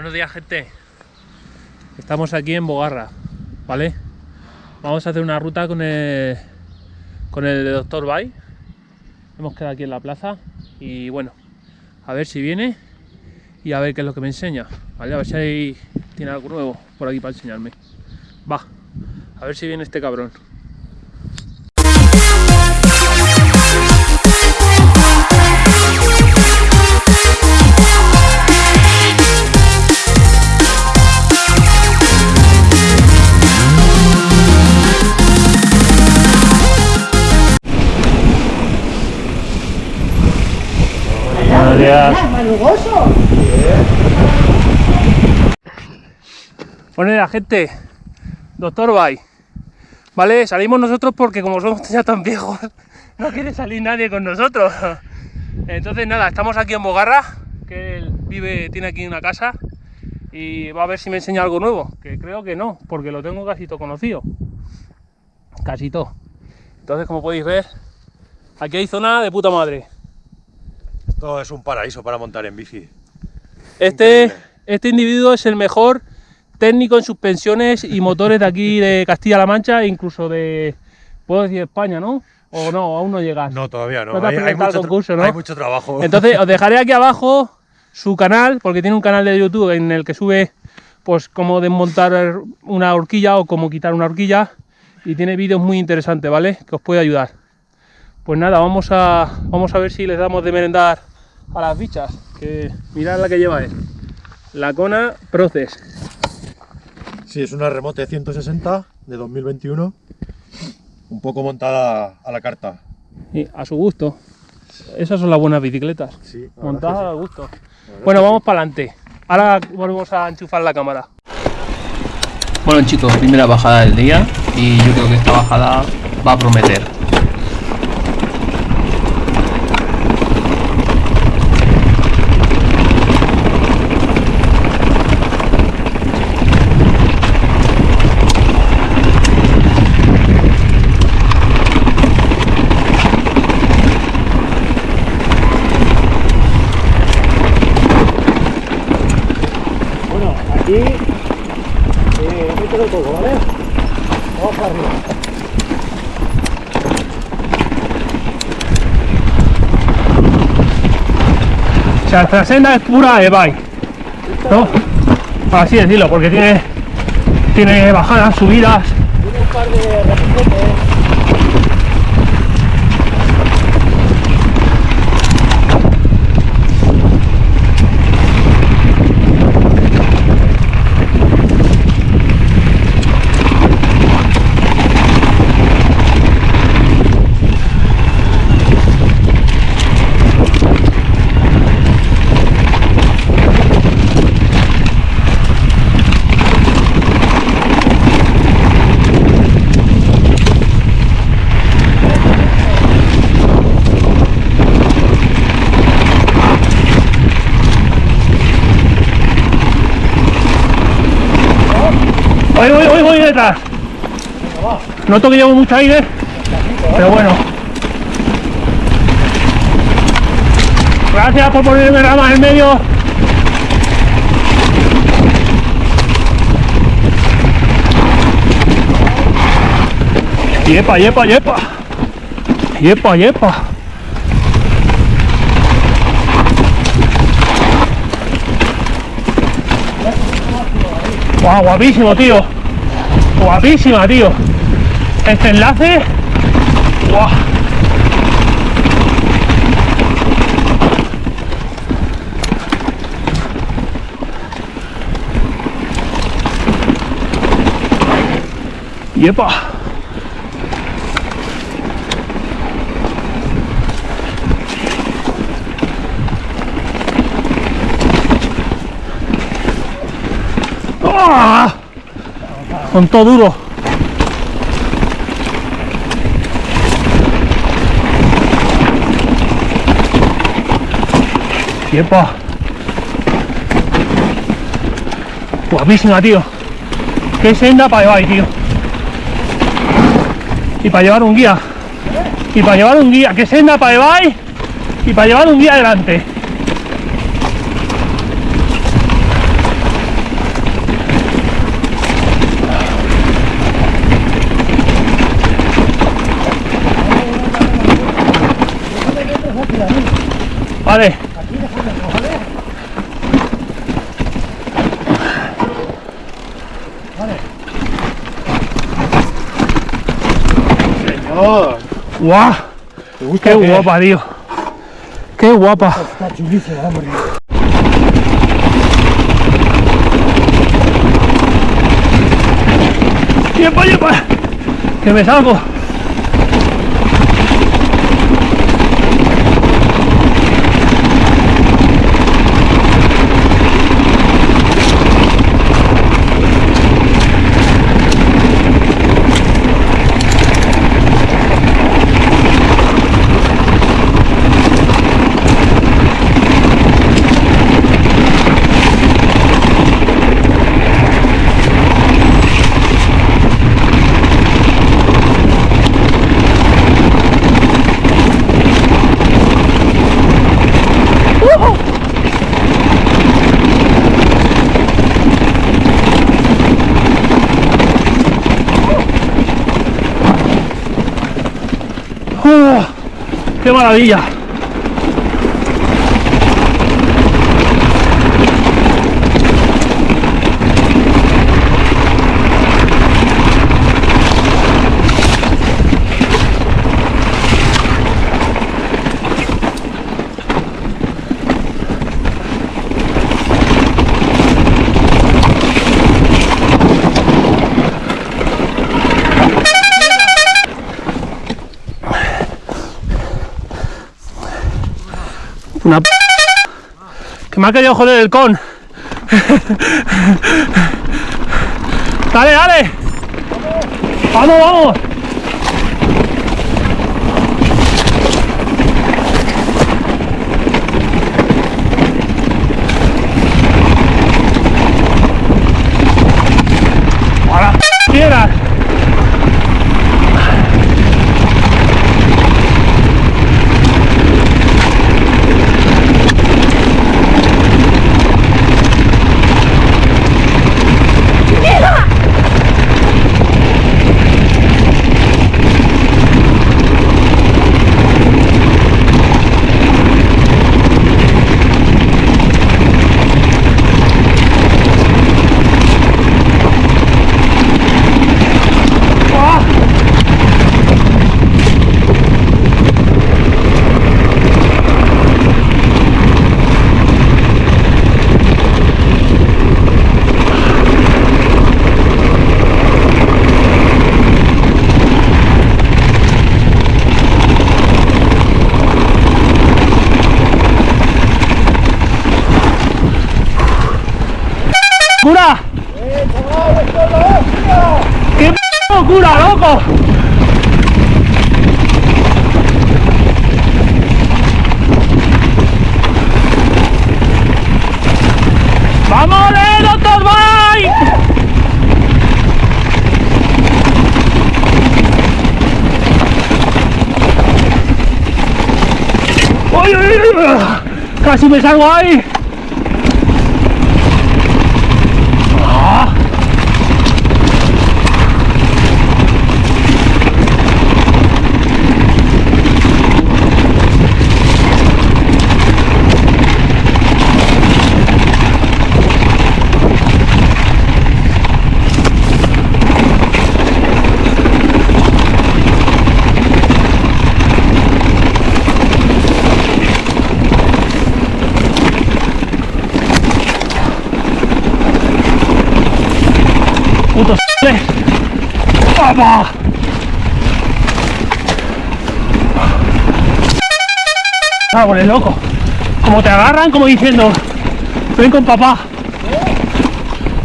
Buenos días gente. Estamos aquí en Bogarra, ¿vale? Vamos a hacer una ruta con el, con el doctor Bay. Hemos quedado aquí en la plaza y bueno, a ver si viene y a ver qué es lo que me enseña, ¿vale? A ver si hay, tiene algo nuevo por aquí para enseñarme. Va, a ver si viene este cabrón. Bueno, la gente, doctor Bay, ¿vale? Salimos nosotros porque como somos ya tan viejos, no quiere salir nadie con nosotros. Entonces nada, estamos aquí en Bogarra, que él vive, tiene aquí una casa y va a ver si me enseña algo nuevo, que creo que no, porque lo tengo casi todo conocido. Casi todo. Entonces, como podéis ver, aquí hay zona de puta madre. Esto es un paraíso para montar en bici. Este, Increíble. este individuo es el mejor técnico en suspensiones y motores de aquí de Castilla-La Mancha, e incluso de, puedo decir España, ¿no? O no, aún no llegas. No, todavía no. No te has hay, mucho concurso, ¿no? hay mucho trabajo. Entonces os dejaré aquí abajo su canal, porque tiene un canal de YouTube en el que sube pues cómo desmontar una horquilla o cómo quitar una horquilla y tiene vídeos muy interesantes, ¿vale? Que os puede ayudar. Pues nada, vamos a, vamos a ver si les damos de merendar a las bichas, que mirad la que lleva él. La Kona Proces. Sí, es una remote 160 de 2021. Un poco montada a la carta. Y a su gusto. Esas son las buenas bicicletas. Sí, la Montadas a gusto. Bueno, vamos para adelante. Ahora volvemos a enchufar la cámara. Bueno chicos, primera bajada del día y yo creo que esta bajada va a prometer. Bueno, aquí eh, mételo todo, ¿vale? Vamos para arriba. O sea, esta senda es pura e-bike, ¿no? Por así decirlo, porque tiene, tiene bajadas, subidas. Voy, voy, voy, voy detrás. Noto que llevo mucho aire, pero bueno. Gracias por ponerme ramas en medio. Yepa, yepa, yepa. Yepa, yepa. Guau, guapísimo, tío. Guapísima, tío. Este enlace. Guau. Yepa. ¡Ah! Con todo duro. Yepa. Guapísima, tío. Qué senda para llevar, tío. Y para llevar un guía. Y para llevar un guía. Qué senda para llevar. Y para llevar un guía adelante. Vale. Aquí dejamos, ¿vale? Vale. Señor. ¡Guau! ¿Te gusta ¡Qué guapa, tío! ¡Qué guapa! Está chulísimo, hombre. ¡Tiempo, tiempo! ¡Que me salgo! ¡Oh! ¡Qué maravilla! Me ha querido joder el con. dale, dale. Vamos, vamos. Ahora, quieras. ¡Cura! ¡Qué p locura, loco! ¡Vamos, eh, doctor Bike! ¡Uy, uy, uy! ¡Casi me salgo ahí! puto s***le. ¡Papá! Árboles, loco. Como te agarran, como diciendo, ven con papá.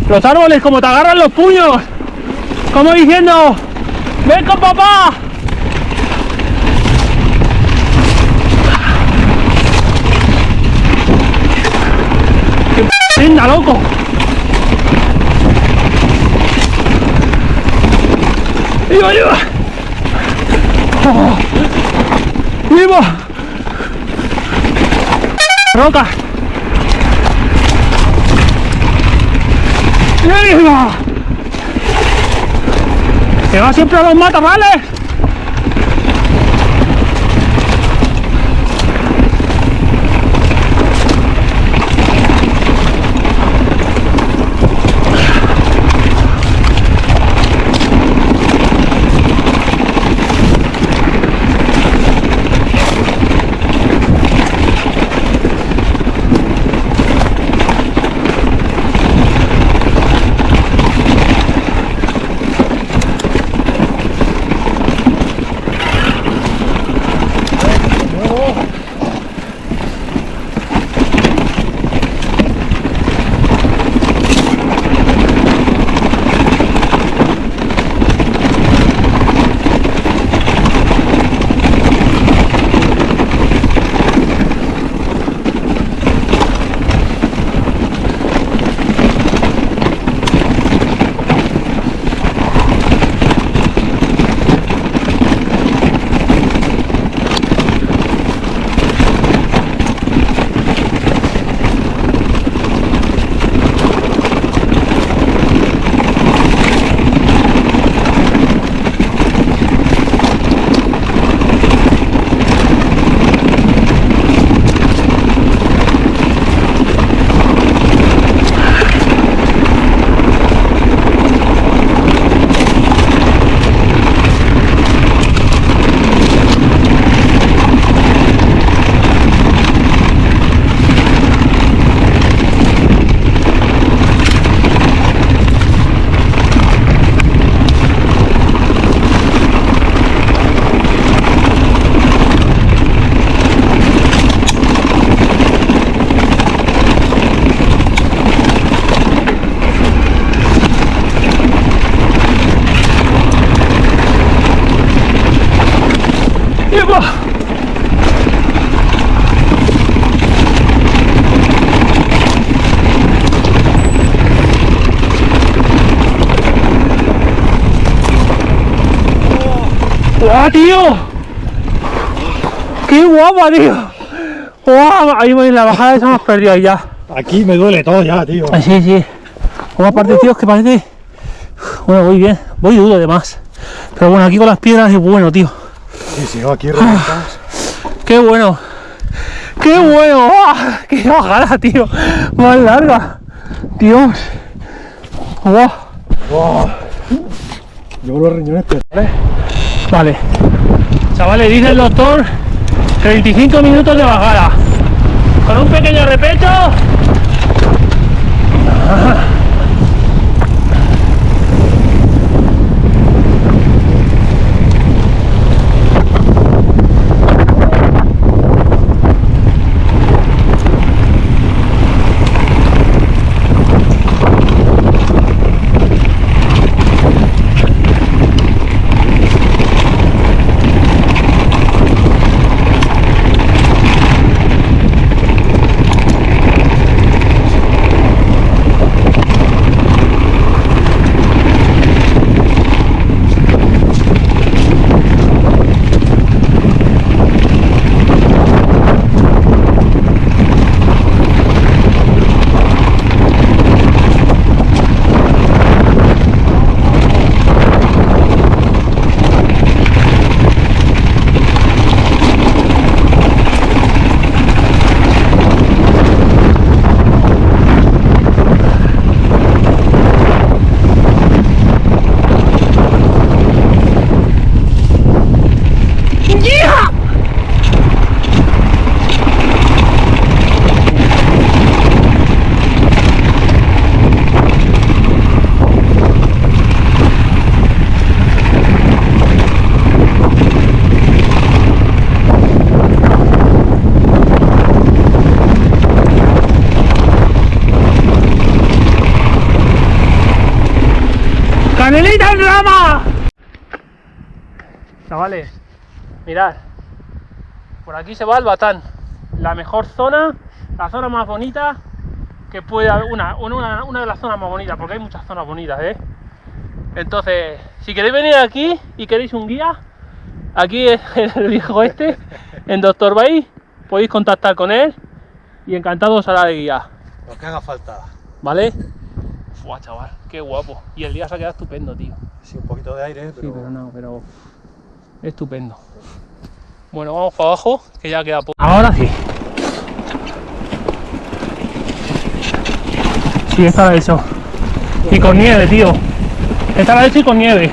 Los árboles, como te agarran los puños. Como diciendo, ven con papá. ¡Qué p loco! ¡Viva, viva! ¡Oh! ¡Viva! ¡Roca! ¡Viva! ¡Que va siempre a los matorrales! Tío! ¡Qué guapa, tío! ¡Guau! Ahí voy en la bajada esa hemos perdido ahí ya. Aquí me duele todo ya, tío. Ah, sí, sí. Como aparte, tío, es que parece. Bueno, voy bien. Voy duro además. Pero bueno, aquí con las piedras es bueno, tío. Sí, sí, aquí reventas. ¡Qué bueno! ¡Qué bueno! ¡Ah! ¡Qué bajada, tío! Más larga. Dios. ¡Guau! Wow. Llevo los riñones peores. Vale. Chavales, dice el doctor 35 minutos de bajada. Con un pequeño repecho. ¡Canelita en rama! Chavales, mirad. Por aquí se va el Batán. La mejor zona, la zona más bonita que puede haber. Una, una, una de las zonas más bonitas, porque hay muchas zonas bonitas, ¿eh? Entonces, si queréis venir aquí y queréis un guía, aquí es el viejo este, en Doctor Bay, podéis contactar con él y encantado os hará de guía. Lo que haga falta. ¿Vale? Buah, chaval, qué guapo. Y el día se ha quedado estupendo, tío. Sí, un poquito de aire, pero. Sí, pero no, pero estupendo. Bueno, vamos para abajo, que ya queda poco. Ahora sí. Sí, esta la he hecho. Y con nieve, tío. Esta la he hecho y con nieve.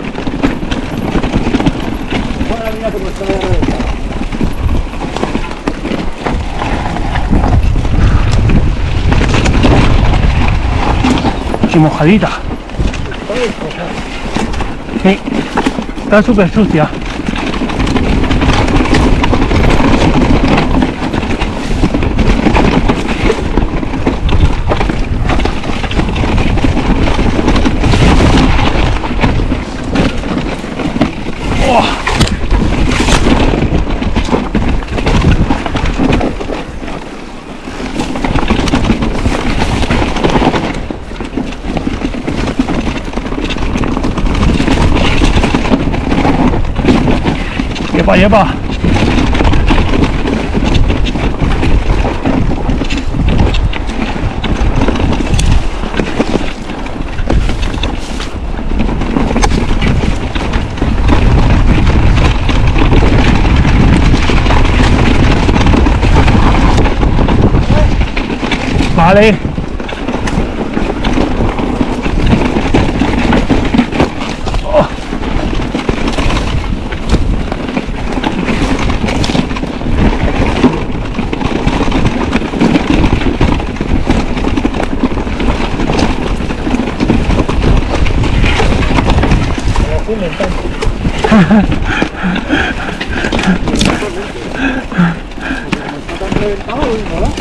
Y mojadita. Sí, está súper sucia. Yepa, yepa. Vale. Oh.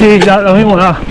Sí, ya lo mismo, nada.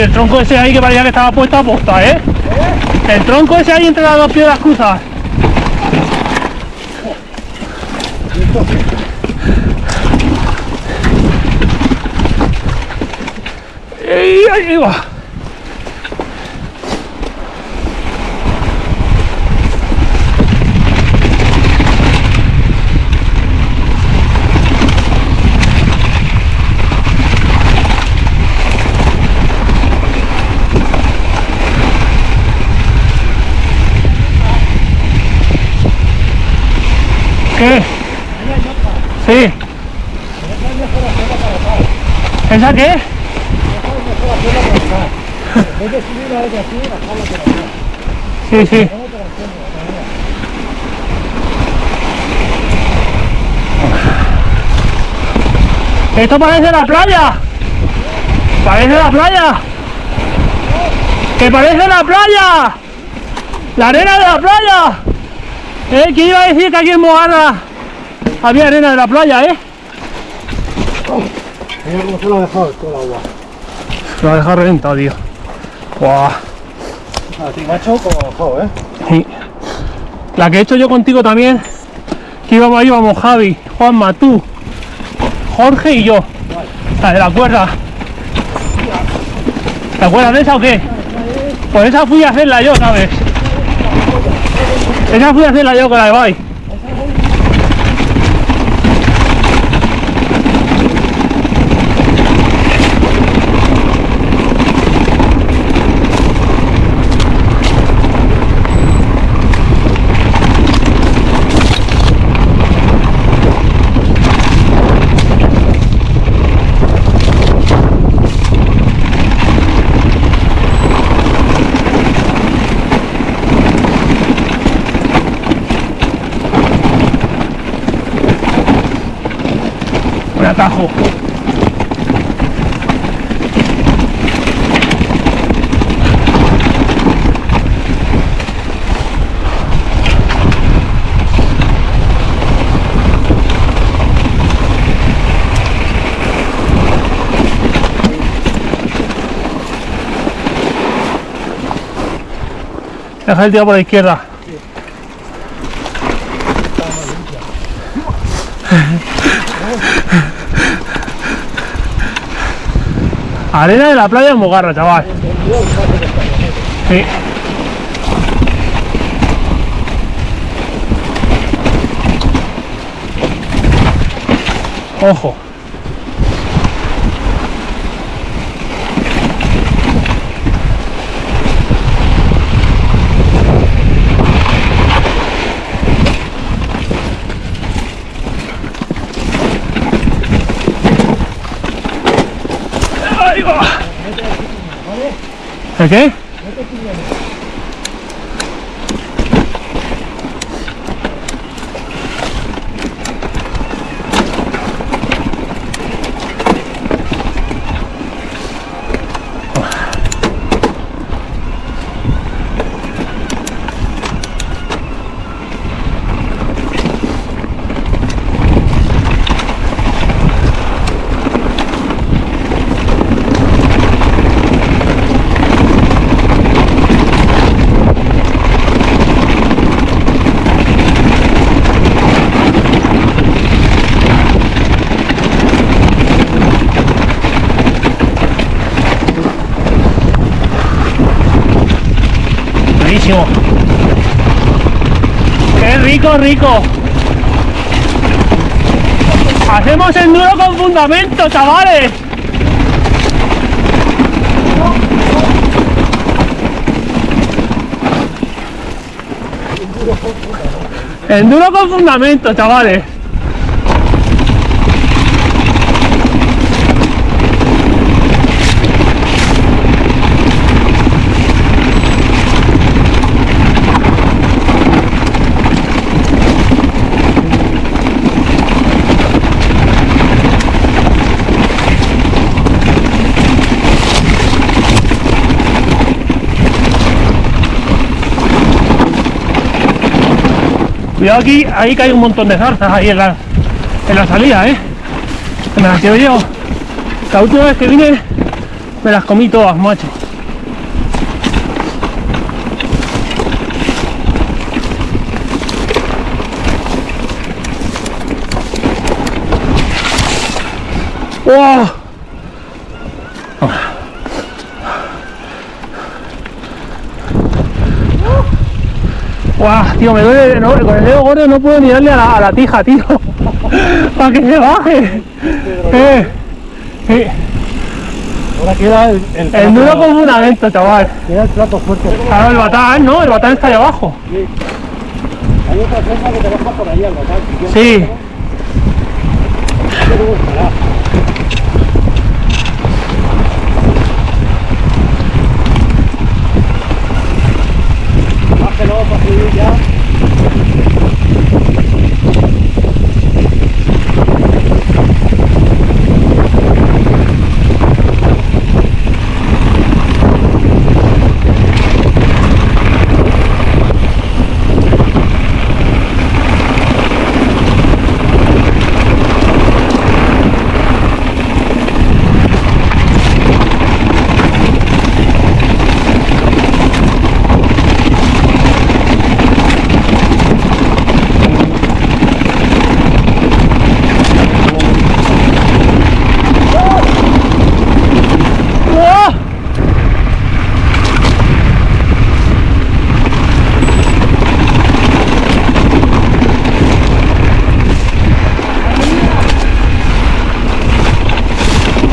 Y el tronco ese ahí que parecía que estaba puesto a posta, ¿eh? El tronco ese ahí entre las dos piedras cruzadas. ¡Ey, ahí va! ¿Qué? Sí. ¿Esa qué? Sí, sí. Esto parece la playa. Parece la playa. Que parece la playa. La arena de la playa. ¿Eh? ¿Quién iba a decir que aquí en Mogarra había arena de la playa, eh? Mira cómo se lo ha dejado todo el agua. Lo ha dejado reventado, tío. Guau. A ti, macho, como bajado, ¿eh? Sí. La que he hecho yo contigo también, que íbamos ahí, íbamos Javi, Juanma, tú, Jorge y yo. La de la cuerda. ¿Te acuerdas de esa o qué? Pues esa fui a hacerla yo, ¿sabes? Esa fui a hacerla yo con la de Bay. Un atajo. Deja el tío por la izquierda. Arena de la playa de Mogarra, chaval. Sí. Ojo. Ahí va. ¿El qué? Buenísimo. ¡Qué rico, rico! Hacemos enduro con fundamento, chavales. Enduro con fundamento, chavales. Cuidado aquí, ahí hay un montón de zarzas ahí en la, en la salida, ¿eh. Me las llevo yo. La última vez que vine Me las comí todas, macho. ¡Wow! ¡Guau! Tío, me duele, no, con el dedo gordo no puedo ni darle a la, a la tija, tío. Para que se baje. Eh, sí. Ahora queda el, el, El duro plato- como un evento, chaval. Queda el plato fuerte. Claro, el batán, ¿no? El batán está ahí abajo. Hay otra cosa que te baja por ahí al local. Si Sí. te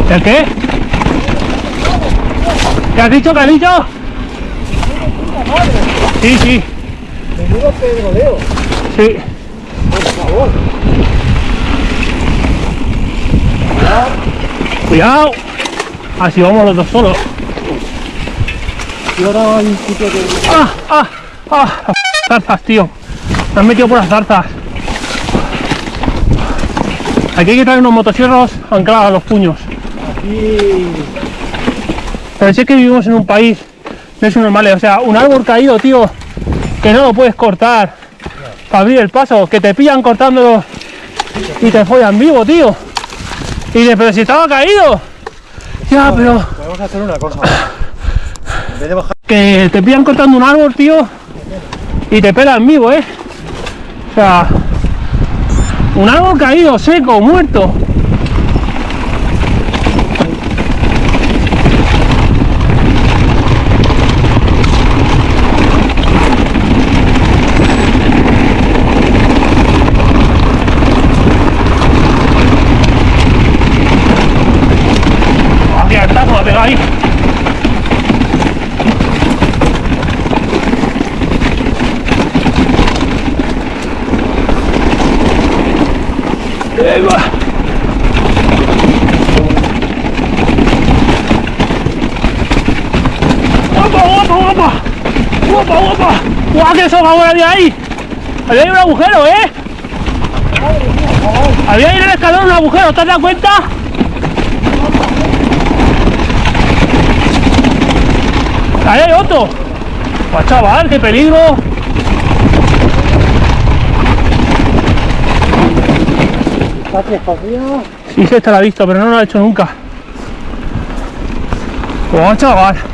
¿El qué? ¿Qué has dicho, Canillo? Sí, sí, Menudo pedroleo, sí. por favor. Cuidado. Así vamos los dos solos. Y ahora hay un sitio que... ¡Ah! ¡Ah! ¡Ah! Zarzas, tío. Me han metido por las zarzas. Aquí hay que traer unos motosierros anclados a los puños. Aquí... Es que vivimos en un país de esos normales. O sea, un árbol caído, tío, que no lo puedes cortar para abrir el paso. Que te pillan cortándolo y te follan vivo, tío. Y dices, pero si estaba caído. Ya, pero Podemos hacer una cosa. En vez de bajar que te pillan cortando un árbol, tío, y te pelan vivo, ¿eh? O sea, un árbol caído, seco, muerto. ¡Ah, qué hartazo me ha pegado ahí! Ahí va. ¡Guapa, guapa, guapa! ¡Guapa, guapa! ¡Guau, que eso ahora de ahí! Había ahí un agujero, ¿eh? Había ahí en el escalón un agujero, ¿te has dado cuenta? Ahí hay otro. Pues chaval, qué peligro. Está escondido. Sí, esta la he visto, pero no lo ha hecho nunca. Oh, chaval.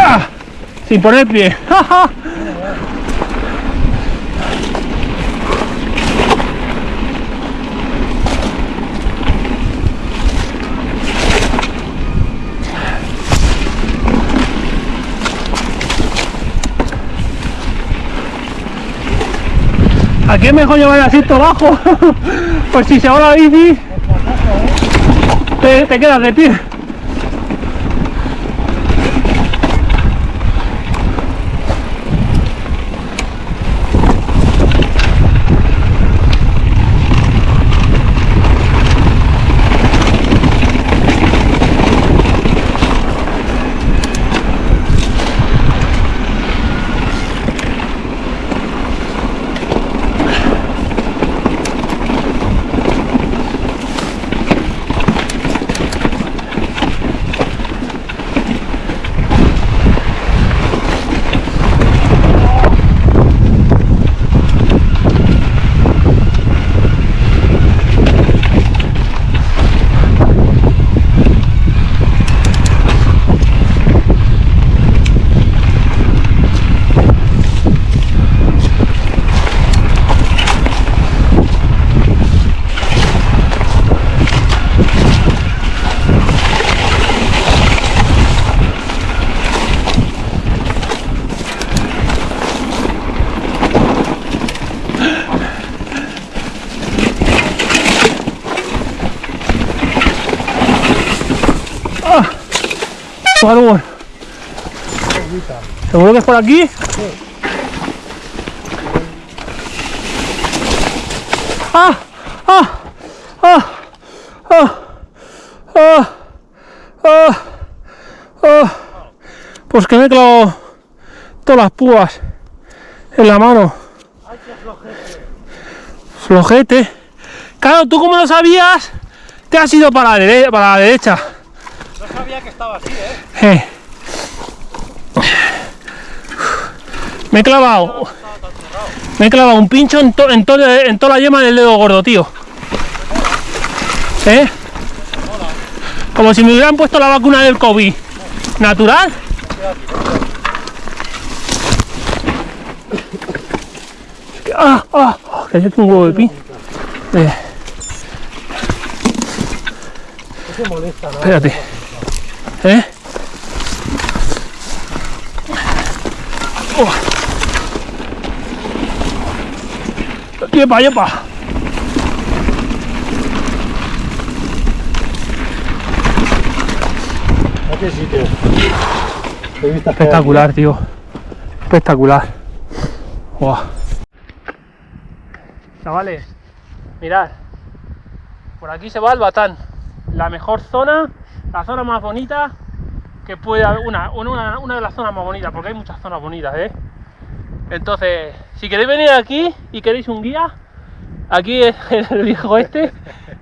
Ah, Sin poner pie. Aquí es mejor llevar el asiento bajo. pues si se va la bici, te, te quedas de pie. ¿Seguro que es por aquí? ¡Ah! ¡Ah! ¡Ah! ¡Ah! ¡Ah! ¡Ah! ¡Ah! Pues que me he clavado todas las púas en la mano. Flojete. Claro, tú como lo sabías, te has ido para la, dere- para la derecha. No sabía que estaba así, ¿eh? Me he clavado. Me he clavado un pincho en, to- en, to- en toda la yema del dedo gordo, tío. ¿Eh? Como si me hubieran puesto la vacuna del COVID. ¿Natural? ¡Ah! ¡Ah! ah, Que un huevo de pin. Eh, espérate. ¿Eh? ¡Yepa, yepa! ¿A qué sitio? Qué hay Espectacular, tío. Espectacular. Buah. Chavales, mirad. Por aquí se va el Batán. La mejor zona, la zona más bonita que puede haber. Una, una, una de las zonas más bonitas, porque hay muchas zonas bonitas, ¿eh? Entonces, si queréis venir aquí y queréis un guía, aquí es el viejo este,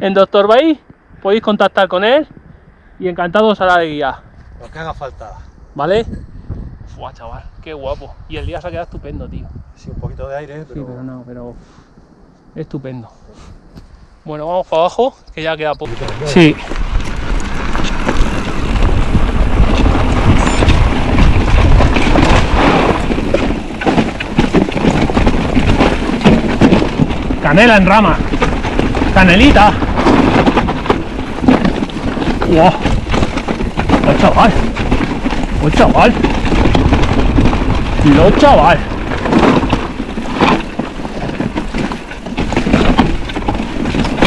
en Doctor Bay, podéis contactar con él y encantado os hará de guía. Lo que haga falta. ¿Vale? Fua, chaval, qué guapo. Y el día se ha quedado estupendo, tío. Sí, un poquito de aire, Sí, pero... pero no, pero. Estupendo. Bueno, vamos para abajo, que ya queda poco. Sí. Canela en rama. Canelita. ¡Wow! ¡Oh, chaval! ¡Oh, chaval! ¡Lo chaval!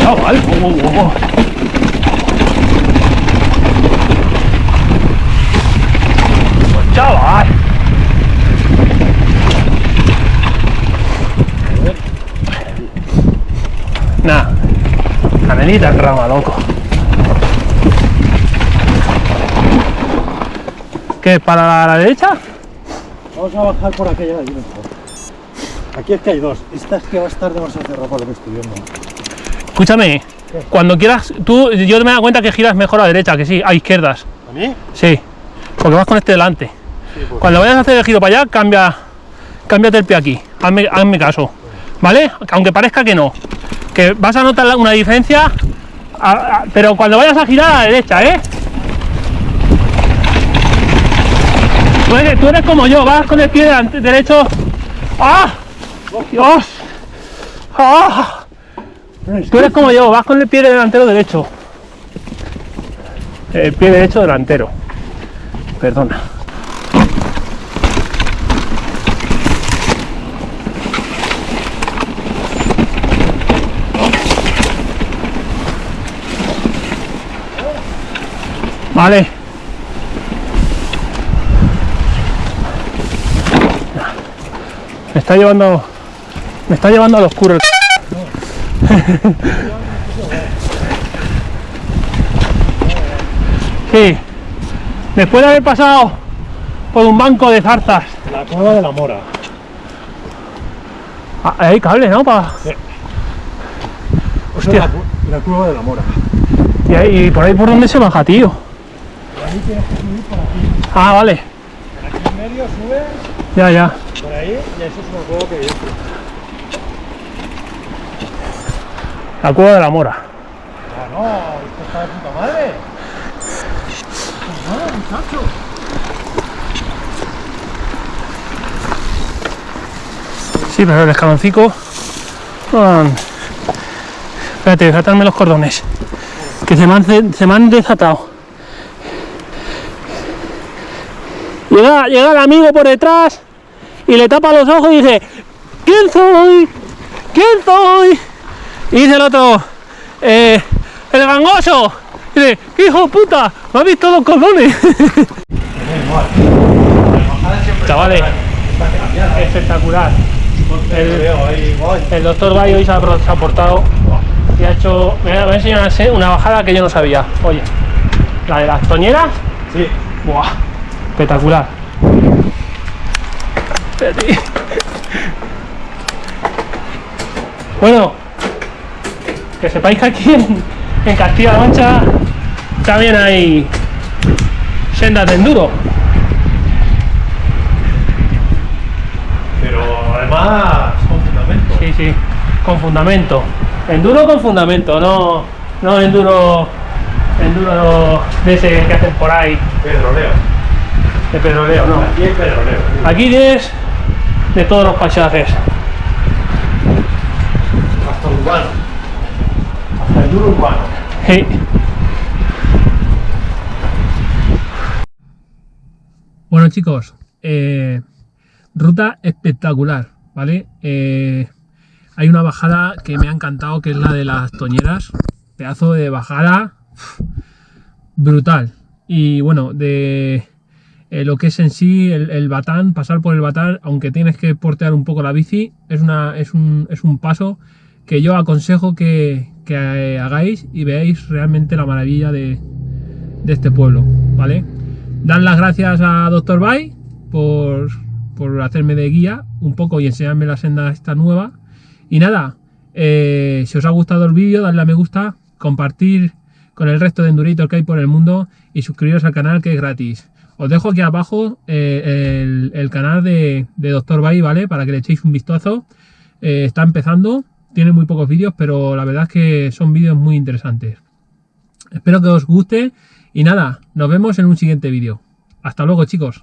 Chaval, oh, oh, oh. Oh, Chaval. Nah, canelita en rama, loco. ¿Qué? ¿Para la derecha? Vamos a bajar por aquella de allí mejor. Aquí es que hay dos. Esta es que va a estar demasiado cerrada por lo que estoy viendo. Escúchame, cuando quieras, tú, yo me da cuenta que giras mejor a derecha, que sí, a izquierdas. ¿A mí? Sí, porque vas con este delante. Sí, pues. Cuando vayas a hacer el giro para allá, cambia, cámbiate el pie aquí. Hazme, hazme caso. ¿Vale? Aunque parezca que no. Vas a notar una diferencia, pero cuando vayas a girar a la derecha, ¿eh? Tú eres, como yo, vas con el pie delante- derecho. ¡Ah! ¡Dios! ¡Ah! Tú eres como yo, vas con el pie delantero derecho. El pie derecho delantero. Perdona. Vale. Me está llevando. Me está llevando al oscuro. el Sí. Después de haber pasado por un banco de zarzas. La cueva de la mora. Ah, hay cable, ¿no? Pa- Esa es Hostia. La, la cueva de la mora. Y, ahí- y por ahí por dónde se baja, tío. Tienes que subir por aquí. Ah, vale. Aquí en medio subes Ya, ya. por ahí y eso es una cueva que hay dentro. La cueva de la mora. Ah, no, esto está de puta madre. Pues muchacho. Sí, pero el escaloncico. Espérate, desatarme los cordones. Que se me han, se me han desatado. Llega, llega el amigo por detrás y le tapa los ojos y dice: ¿Quién soy? ¿Quién soy? Y dice el otro: "Eh, El gangoso. Dice, hijo de puta, me habéis visto los colones. Chavales, espectacular. El, el doctor Bay hoy se ha, se ha portado y ha hecho. Me ha enseñado una, una bajada que yo no sabía. Oye, la de las toñeras, Sí. ¡buah! Espectacular. Bueno, que sepáis que aquí en, en Castilla-La Mancha también hay sendas de enduro. Pero además, con fundamento. Sí, sí, con fundamento. Enduro con fundamento, no, no enduro, enduro de ese que hacen por ahí, Pedroleo. De pedroleo, no. Aquí hay pedroleo. Aquí tienes de todos los paisajes. Hasta urbano. Hasta el duro urbano. Sí. Bueno chicos, eh, ruta espectacular, ¿vale? Eh, hay una bajada que me ha encantado, que es la de las toñeras. Pedazo de bajada brutal. Y bueno, de eh, lo que es en sí el, batán, pasar por el batán, aunque tienes que portear un poco la bici, es, un, paso que yo aconsejo que, eh, hagáis y veáis realmente la maravilla de, este pueblo, ¿vale? Dan las gracias a Dr. Bay por, por hacerme de guía un poco y enseñarme la senda esta nueva. Y nada, eh, si os ha gustado el vídeo, dadle a me gusta, compartir con el resto de enduritos que hay por el mundo y suscribiros al canal que es gratis. Os dejo aquí abajo eh, el, canal de, de Dr. Bay, ¿vale? Para que le echéis un vistazo. Eh, está empezando, tiene muy pocos vídeos, pero la verdad es que son vídeos muy interesantes. Espero que os guste y nada, nos vemos en un siguiente vídeo. Hasta luego chicos.